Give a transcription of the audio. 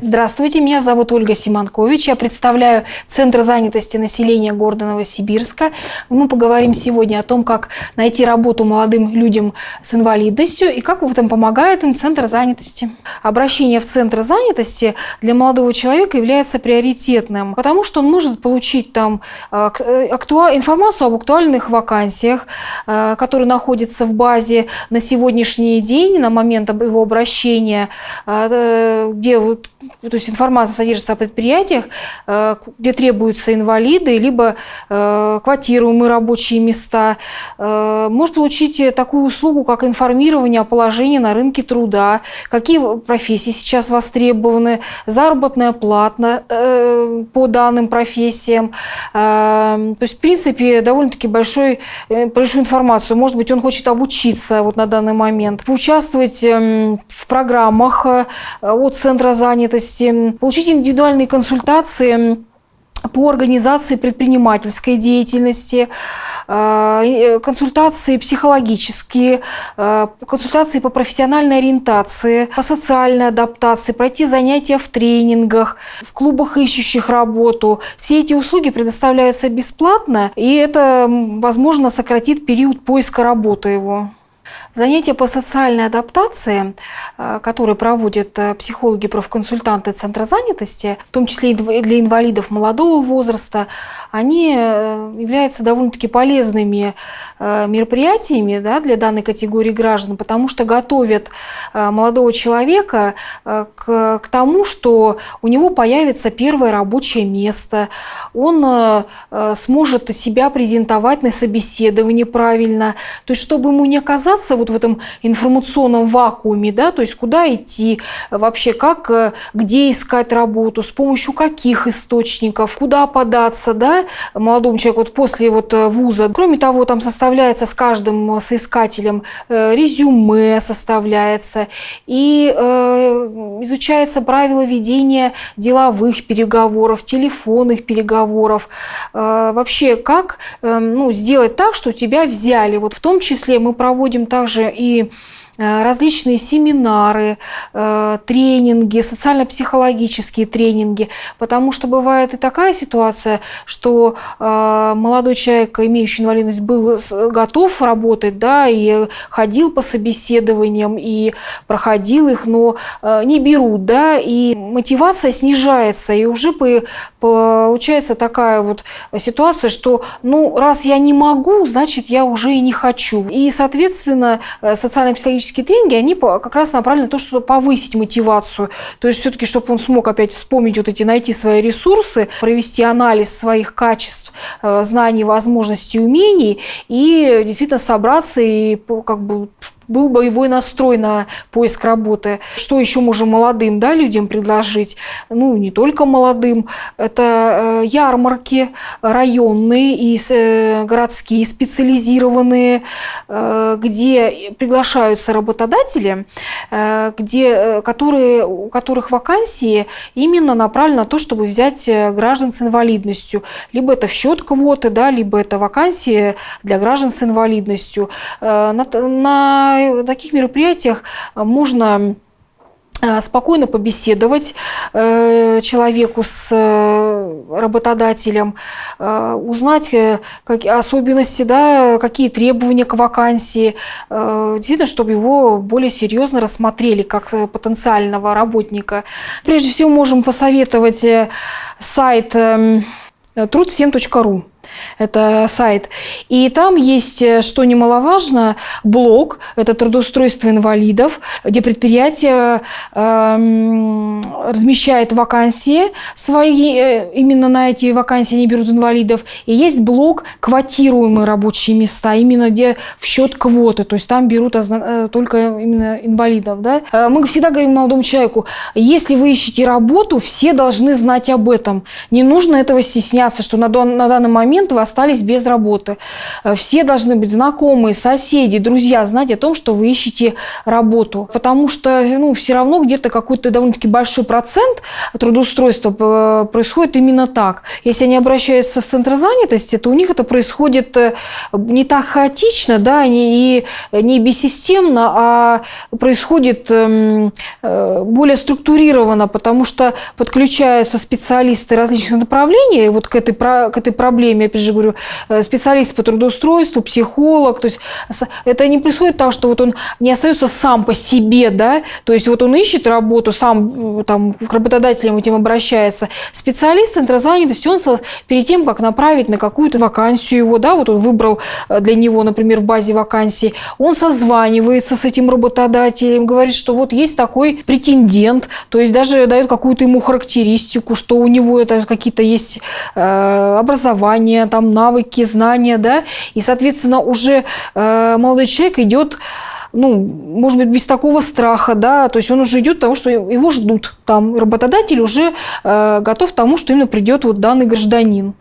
Здравствуйте, меня зовут Ольга Симонкович. Я представляю Центр занятости населения города Новосибирска. Мы поговорим сегодня о том, как найти работу молодым людям с инвалидностью и как в этом помогает им Центр занятости. Обращение в Центр занятости для молодого человека является приоритетным, потому что он может получить там э, э, актуа... информацию об актуальных вакансиях, э, которые находятся в базе на сегодняшний день, на момент его обращения, где то есть информация содержится о предприятиях, э, где требуются инвалиды, либо э, квотируемые рабочие места. Э, может получить такую услугу, как информирование о положении на рынке труда, какие профессии сейчас востребованы, заработная плата по данным профессиям. То есть, в принципе, довольно-таки большой, большую информацию. Может быть, он хочет обучиться вот на данный момент, поучаствовать эм, в программах от Центра занятости, занятости, получить индивидуальные консультации по организации предпринимательской деятельности, э, э, консультации психологические, э, консультации по профессиональной ориентации, по социальной адаптации, пройти занятия в тренингах, в клубах ищущих работу. Все эти услуги предоставляются бесплатно, и это, возможно, сократит период поиска работы его. Занятия по социальной адаптации, э, которые проводят э, психологи-профконсультанты Центра занятости, в том числе и для инвалидов молодого возраста, они э, являются довольно-таки полезными мероприятиями да, для данной категории граждан, потому что готовят молодого человека к, к тому, что у него появится первое рабочее место, он сможет себя презентовать на собеседовании правильно, то есть чтобы ему не оказаться вот в этом информационном вакууме, да, то есть куда идти вообще, как, э, где искать работу, с помощью каких источников, куда податься, да, молодому человеку вот после вот э, вуза. Кроме того, там составляется с каждым соискателем э, резюме составляется и э, изучается правила ведения деловых переговоров, телефонных переговоров. Э, вообще, как э, ну, сделать так, что тебя взяли. Вот в том числе мы проводим также и различные семинары, э, тренинги, социально-психологические тренинги, потому что бывает и такая ситуация, что э, молодой человек, имеющий инвалидность, был готов работать, да, и ходил по собеседованиям, и проходил их, но не берут, да, и мотивация снижается, и уже получается такая вот ситуация, что, ну, раз я не могу, значит, я уже и не хочу. И, соответственно, Э, социально-психологические тренинги, они как раз направлены на то, чтобы повысить мотивацию. То есть все-таки, чтобы он смог опять вспомнить вот эти, найти свои ресурсы, провести анализ своих качеств, э, знаний, возможностей, умений и действительно собраться и как бы был боевой настрой на поиск работы. Что еще можем молодым да, людям предложить? Ну, не только молодым. Это э, ярмарки районные и э, городские, специализированные, э, где приглашаются работодатели, где, которые, у которых вакансии именно направлены на то, чтобы взять граждан с инвалидностью. Либо это в счет квоты, да, либо это вакансии для граждан с инвалидностью. На, на на таких мероприятиях можно э, спокойно побеседовать э, человеку с э, работодателем, узнать как, особенности, да, какие требования к вакансии, действительно, чтобы его более серьезно рассмотрели как потенциального работника. Прежде всего, можем посоветовать сайт эм, труд7.ру это сайт. И там есть, э, что немаловажно, блог, это трудоустройство инвалидов, где предприятие э, размещает вакансии свои, э, именно на эти вакансии они берут инвалидов. И есть блог квотируемые рабочие места, именно где в счет квоты, то есть там берут э, только именно инвалидов. Да? Мы всегда говорим молодому человеку, если вы ищете работу, все должны знать об этом. Не нужно этого стесняться, что на, на данный момент вы остались без работы. Э, Все должны быть знакомые, соседи, друзья знать о том, что вы ищете работу. Потому что ну, все равно где-то какой-то довольно-таки большой процент трудоустройства э, происходит именно так. Если они обращаются в центр занятости, то у них это происходит э, не так хаотично, да, и не бессистемно, а происходит эм, э, более структурированно, потому что подключаются специалисты различных направлений вот к этой, к этой проблеме, опять же говорю, э, специалист по трудоустройству, психолог, то есть это не происходит так, что вот он не остается сам по себе, да, то есть вот он ищет работу, сам там к работодателям этим обращается. Специалист центра занятости, он перед тем, как направить на какую-то вакансию его, да, вот он выбрал э, для него, например, в базе вакансий, он созванивается с этим работодателем, говорит, что вот есть такой претендент, то есть даже дает какую-то ему характеристику, что у него это какие-то есть э, образование, там навыки, знания, да, и, соответственно, уже э, молодой человек идет ну, может быть, без такого страха, да, то есть он уже идет к тому, что его ждут там, работодатель уже э, готов к тому, что именно придет вот данный гражданин.